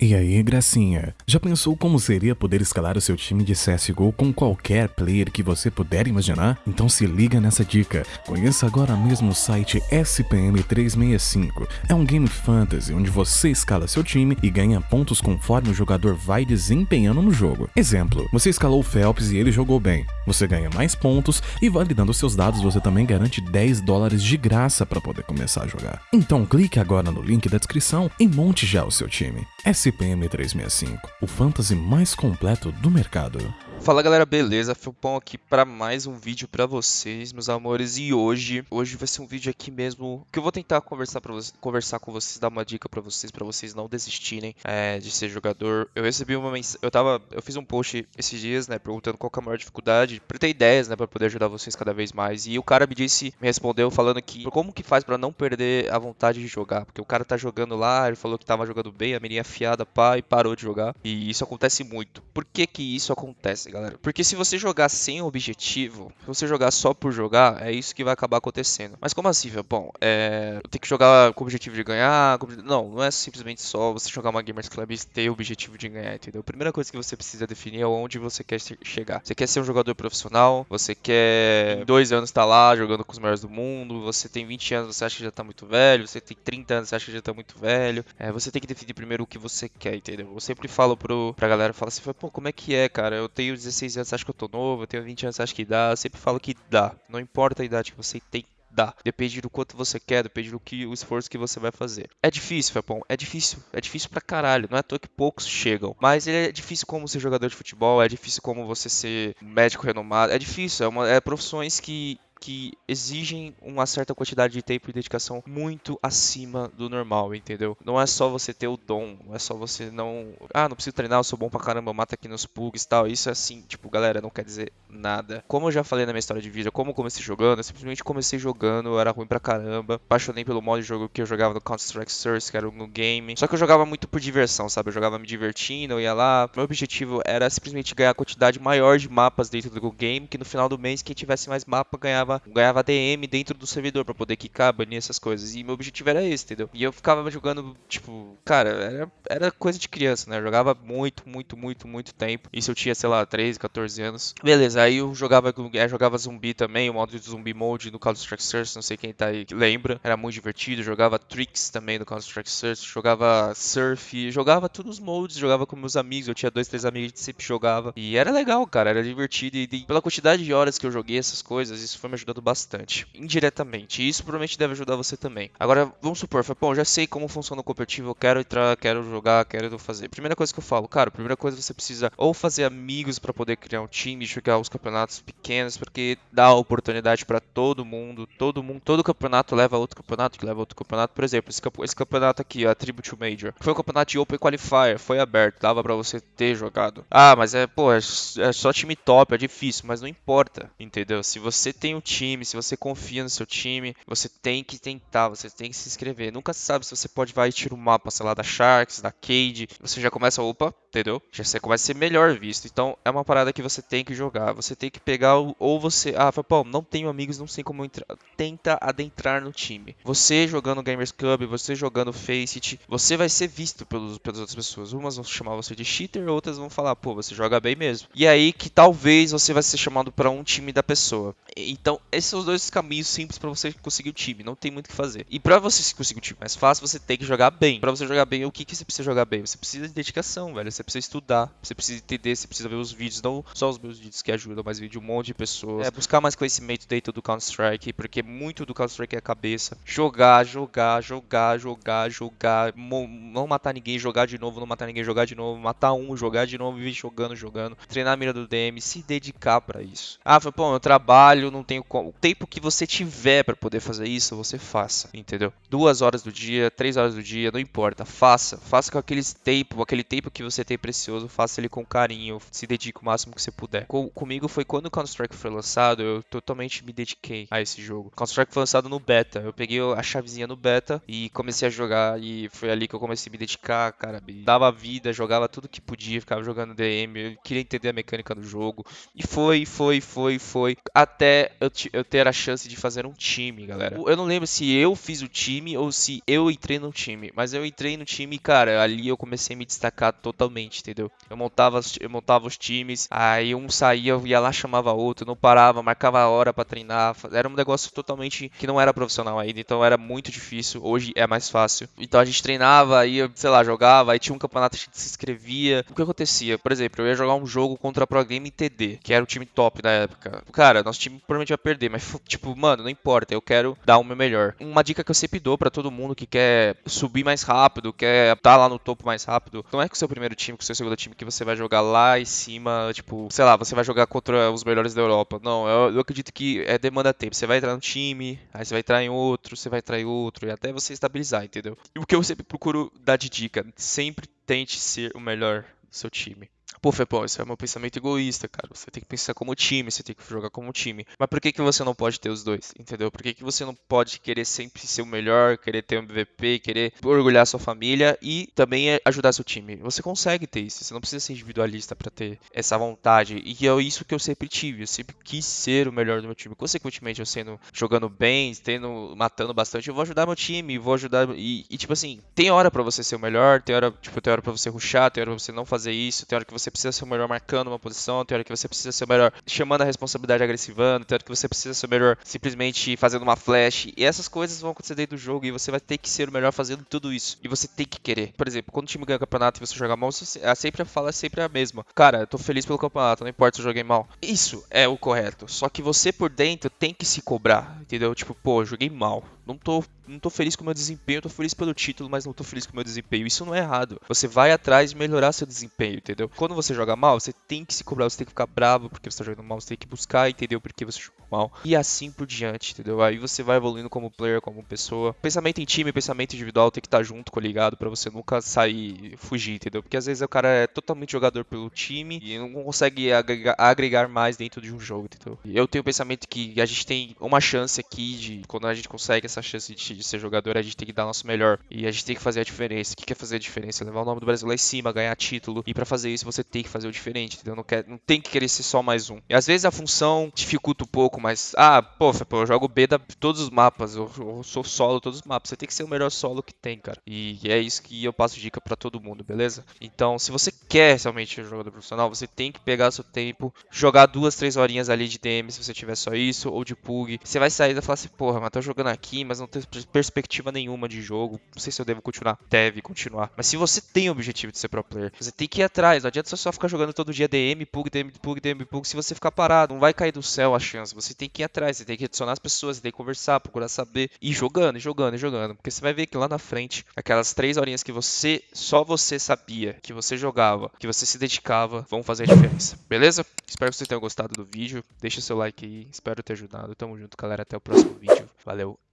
E aí, gracinha? Já pensou como seria poder escalar o seu time de CSGO com qualquer player que você puder imaginar? Então se liga nessa dica. Conheça agora mesmo o site SPM365. É um game fantasy onde você escala seu time e ganha pontos conforme o jogador vai desempenhando no jogo. Exemplo, você escalou o Phelps e ele jogou bem. Você ganha mais pontos e validando seus dados você também garante 10 dólares de graça para poder começar a jogar. Então clique agora no link da descrição e monte já o seu time. SPM 365, o fantasy mais completo do mercado. Fala galera, beleza? Felpão aqui para mais um vídeo para vocês, meus amores. E hoje, hoje vai ser um vídeo aqui mesmo que eu vou tentar conversar para conversar com vocês, dar uma dica para vocês, para vocês não desistirem é, de ser jogador. Eu recebi uma mensagem, eu tava, eu fiz um post esses dias, né, perguntando qual é a maior dificuldade, para ter ideias, né, para poder ajudar vocês cada vez mais. E o cara me disse, me respondeu falando que como que faz para não perder a vontade de jogar, porque o cara tá jogando lá, ele falou que tava jogando bem, a menina afiada, pá, e parou de jogar. E isso acontece muito. Por que que isso acontece? Galera. Porque se você jogar sem objetivo, se você jogar só por jogar, é isso que vai acabar acontecendo. Mas como assim, velho? Bom, é... tem que jogar com o objetivo de ganhar. Com... Não, não é simplesmente só você jogar uma Gamers Club e ter o objetivo de ganhar, entendeu? A primeira coisa que você precisa definir é onde você quer chegar. Você quer ser um jogador profissional? Você quer em dois anos estar tá lá jogando com os melhores do mundo? Você tem 20 anos, você acha que já tá muito velho? Você tem 30 anos, você acha que já tá muito velho? É, você tem que definir primeiro o que você quer, entendeu? Eu sempre falo pro, pra galera, fala assim, pô, como é que é, cara? Eu tenho 16 anos, acho que eu tô novo, eu tenho 20 anos, acho que dá. Eu sempre falo que dá. Não importa a idade que você tem, dá. Depende do quanto você quer, depende do que o esforço que você vai fazer. É difícil, Fepão, é difícil. É difícil pra caralho. Não é à toa que poucos chegam. Mas é difícil como ser jogador de futebol, é difícil como você ser médico renomado. É difícil, é, uma, é profissões que que exigem uma certa quantidade de tempo e dedicação muito acima do normal, entendeu? Não é só você ter o dom, não é só você não. Ah, não preciso treinar, eu sou bom pra caramba, mata aqui nos pugs e tal. Isso é assim, tipo, galera, não quer dizer nada. Como eu já falei na minha história de vídeo, como eu comecei jogando, eu simplesmente comecei jogando, eu era ruim pra caramba. Apaixonei pelo modo de jogo que eu jogava no Counter-Strike Source, que era no game. Só que eu jogava muito por diversão, sabe? Eu jogava me divertindo, eu ia lá. Meu objetivo era simplesmente ganhar a quantidade maior de mapas dentro do game, que no final do mês, quem tivesse mais mapa ganhava ganhava, ganhava DM dentro do servidor para poder quicar, banir essas coisas. E meu objetivo era esse, entendeu? E eu ficava jogando, tipo, cara, era, era coisa de criança, né? Eu jogava muito, muito, muito, muito tempo. Isso eu tinha, sei lá, 13, 14 anos. Beleza, aí eu jogava, eu jogava zumbi também, o modo de zumbi mode no Counter-Strike Source, não sei quem tá aí lembra. Era muito divertido. Jogava Tricks também no Counter-Strike Source, jogava Surf, jogava todos os modes, jogava com meus amigos. Eu tinha dois, três amigos que sempre jogava. E era legal, cara, era divertido. E, e pela quantidade de horas que eu joguei essas coisas, isso foi me ajudando bastante, indiretamente. E isso provavelmente deve ajudar você também. Agora, vamos supor, bom, já sei como funciona o competitivo, eu quero entrar, quero jogar, quero fazer. Primeira coisa que eu falo, cara, primeira coisa você precisa ou fazer amigos para poder criar um time, jogar os campeonatos pequenos, porque dá oportunidade para todo mundo, todo mundo, todo campeonato leva outro campeonato, que leva outro campeonato. Por exemplo, esse, campeonato aqui, a Tribute Major, foi um campeonato de Open Qualifier, foi aberto, dava para você ter jogado. Ah, mas é, pô, é, é só time top, é difícil, mas não importa, entendeu? Se você tem um time, se você confia no seu time, você tem que tentar, você tem que se inscrever. Nunca sabe se você pode vai e o um mapa, sei lá, da Sharks, da Cade, você já começa, opa, entendeu? Já você começa a ser melhor visto. Então é uma parada que você tem que jogar. Você tem que pegar ou você, ah, pô, não tenho amigos, não sei como entrar. Tenta adentrar no time. Você jogando Gamers Club, você jogando Faceit, você vai ser visto pelos, pelas outras pessoas. Umas vão chamar você de cheater, outras vão falar, pô, você joga bem mesmo. E aí que talvez você vai ser chamado para um time da pessoa. Então, esses são os dois caminhos simples para você conseguir o time. Não tem muito o que fazer. E para você conseguir o time mais fácil, você tem que jogar bem. Para você jogar bem, o que, que você precisa jogar bem? Você precisa de dedicação, velho. Você precisa estudar, você precisa entender, você precisa ver os vídeos, não só os meus vídeos que ajudam, mas vídeo de um monte de pessoas. É, buscar mais conhecimento dentro do Counter-Strike, porque muito do Counter-Strike é a cabeça. Jogar, jogar, jogar, jogar, jogar. Não matar ninguém, jogar de novo, não matar ninguém, jogar de novo, matar um, jogar de novo, vir jogando, jogando. Treinar a mira do DM, se dedicar para isso. Ah, foi, pô, eu trabalho, não tenho como tempo que você tiver para poder fazer isso, você faça, entendeu? Duas horas do dia, três horas do dia, não importa, faça. Faça com aquele tempo, aquele tempo que você tem precioso, faça ele com carinho, se dedique o máximo que você puder. Com, comigo comigo foi quando o Counter-Strike foi lançado, eu totalmente me dediquei a esse jogo. Counter-Strike foi lançado no beta. Eu peguei a chavezinha no beta e comecei a jogar e foi ali que eu comecei a me dedicar, cara. Dava vida, jogava tudo que podia, ficava jogando DM, eu queria entender a mecânica do jogo. E foi, foi, foi, foi até eu, eu ter a chance de fazer um time, galera. Eu não lembro se eu fiz o time ou se eu entrei no time, mas eu entrei no time, cara, ali eu comecei a me destacar totalmente, entendeu? Eu montava, eu montava os times, aí um saía, eu ia lá, chamava outro, não parava, marcava a hora para treinar. Era um negócio totalmente que não era profissional ainda, então era muito difícil. Hoje é mais fácil. Então a gente treinava, aí, sei lá, jogava, aí tinha um campeonato, a gente se inscrevia. O que acontecia? Por exemplo, eu ia jogar um jogo contra a Pro Game TD, que era o time top da época. Cara, nosso time provavelmente vai perder, mas tipo, mano, não importa, eu quero dar o meu melhor. Uma dica que eu sempre dou para todo mundo que quer subir mais rápido, quer estar tá lá no topo mais rápido, não é com o seu primeiro time, com o seu segundo time que você vai jogar lá em cima, tipo, sei lá, você vai jogar contra os melhores da Europa. Não, eu, eu acredito que é demanda tempo. Você vai entrar no time, aí você vai entrar em outro, você vai entrar em outro, e até você estabilizar, entendeu? E o que eu sempre procuro dar de dica, sempre tente ser o melhor do seu time. Pô, Fepão, isso é um pensamento egoísta, cara. Você tem que pensar como time, você tem que jogar como time. Mas por que, que você não pode ter os dois? Entendeu? Por que, que você não pode querer sempre ser o melhor, querer ter um MVP, querer orgulhar sua família e também ajudar seu time? Você consegue ter isso. Você não precisa ser individualista para ter essa vontade. E é isso que eu sempre tive. Eu sempre quis ser o melhor do meu time. Consequentemente, eu sendo jogando bem, tendo matando bastante, eu vou ajudar meu time, vou ajudar e, e tipo assim, tem hora para você ser o melhor, tem hora, tipo, tem hora para você ruxar, tem hora pra você não fazer isso, tem hora que você precisa ser o melhor marcando uma posição, tem hora que você precisa ser o melhor chamando a responsabilidade agressivando, tem hora que você precisa ser o melhor simplesmente fazendo uma flash. E essas coisas vão acontecer dentro do jogo e você vai ter que ser o melhor fazendo tudo isso. E você tem que querer. Por exemplo, quando o time ganha o campeonato e você joga mal, você, a sempre a fala é sempre a mesma. Cara, eu tô feliz pelo campeonato, não importa se eu joguei mal. Isso é o correto. Só que você por dentro tem que se cobrar, entendeu? Tipo, pô, joguei mal. Não tô não tô feliz com o meu desempenho, tô feliz pelo título, mas não tô feliz com o meu desempenho. Isso não é errado. Você vai atrás de melhorar seu desempenho, entendeu? Quando você joga mal, você tem que se cobrar, você tem que ficar bravo porque você tá jogando mal, você tem que buscar entender o porquê você jogou mal. E assim por diante, entendeu? Aí você vai evoluindo como player, como pessoa. Pensamento em time, pensamento individual tem que estar tá junto, coligado, para você nunca sair, fugir, entendeu? Porque às vezes o cara é totalmente jogador pelo time e não consegue agregar, agregar mais dentro de um jogo, entendeu? Eu tenho o pensamento que a gente tem uma chance aqui de, quando a gente consegue essa chance de, de ser jogador, a gente tem que dar nosso melhor. E a gente tem que fazer a diferença. O que é fazer a diferença? Levar o nome do Brasil lá em cima, ganhar título. E para fazer isso, você tem que fazer o diferente, entendeu? Não, quer, não tem que querer ser só mais um. E às vezes a função dificulta um pouco, mas. Ah, pô, eu jogo B da todos os mapas. Eu, eu, sou solo todos os mapas. Você tem que ser o melhor solo que tem, cara. E é isso que eu passo dica para todo mundo, beleza? Então, se você quer realmente ser jogador profissional, você tem que pegar seu tempo, jogar duas, três horinhas ali de DM se você tiver só isso, ou de PUG. Você vai sair e falar assim, porra, mas tô jogando aqui, mas não tem perspectiva nenhuma de jogo. Não sei se eu devo continuar. Deve continuar. Mas se você tem o objetivo de ser pro player, você tem que ir atrás. Não adianta você só ficar jogando todo dia DM, PUG, DM, PUG, DM, PUG. Se você ficar parado, não vai cair do céu a chance. Você tem que ir atrás, você tem que adicionar as pessoas, você tem que conversar, procurar saber. E jogando, e jogando, e jogando. Porque você vai ver que lá na frente, aquelas três horinhas que você, só você sabia, que você jogava, que você se dedicava, vão fazer a diferença. Beleza? Espero que vocês tenham gostado do vídeo. Deixa seu like aí. Espero ter ajudado. Tamo junto, galera. Até o próximo vídeo. Valeu.